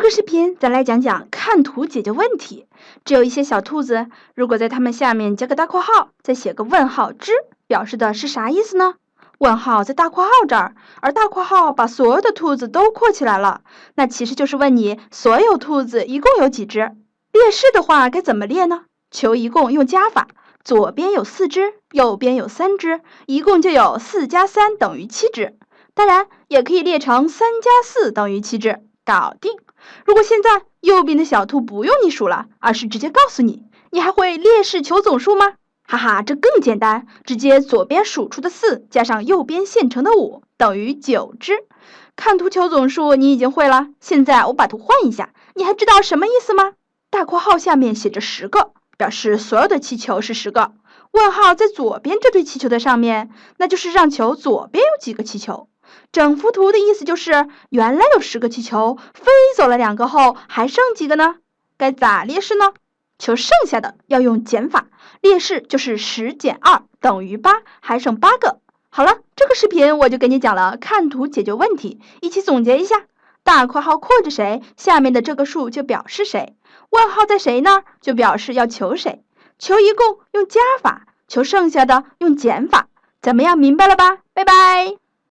这个视频咱来讲讲看图解决问题。只有一些小兔子，如果在它们下面加个大括号，再写个问号之，表示的是啥意思呢？问号在大括号这儿，而大括号把所有的兔子都括起来了，那其实就是问你所有兔子一共有几只？列式的话该怎么列呢？求一共用加法，左边有四只，右边有三只，一共就有四加三等于七只。当然也可以列成三加四等于七只，搞定。如果现在右边的小兔不用你数了，而是直接告诉你，你还会列式求总数吗？哈哈，这更简单，直接左边数出的四加上右边现成的五等于九只。看图求总数你已经会了，现在我把图换一下，你还知道什么意思吗？大括号下面写着十个，表示所有的气球是十个。问号在左边这堆气球的上面，那就是让求左边有几个气球。整幅图的意思就是，原来有十个气球，飞走了两个后，还剩几个呢？该咋列式呢？求剩下的要用减法，列式就是十减二等于八，还剩八个。好了，这个视频我就给你讲了看图解决问题，一起总结一下：大括号括着谁，下面的这个数就表示谁；问号在谁那儿，就表示要求谁。求一共用加法，求剩下的用减法。怎么样，明白了吧？拜拜。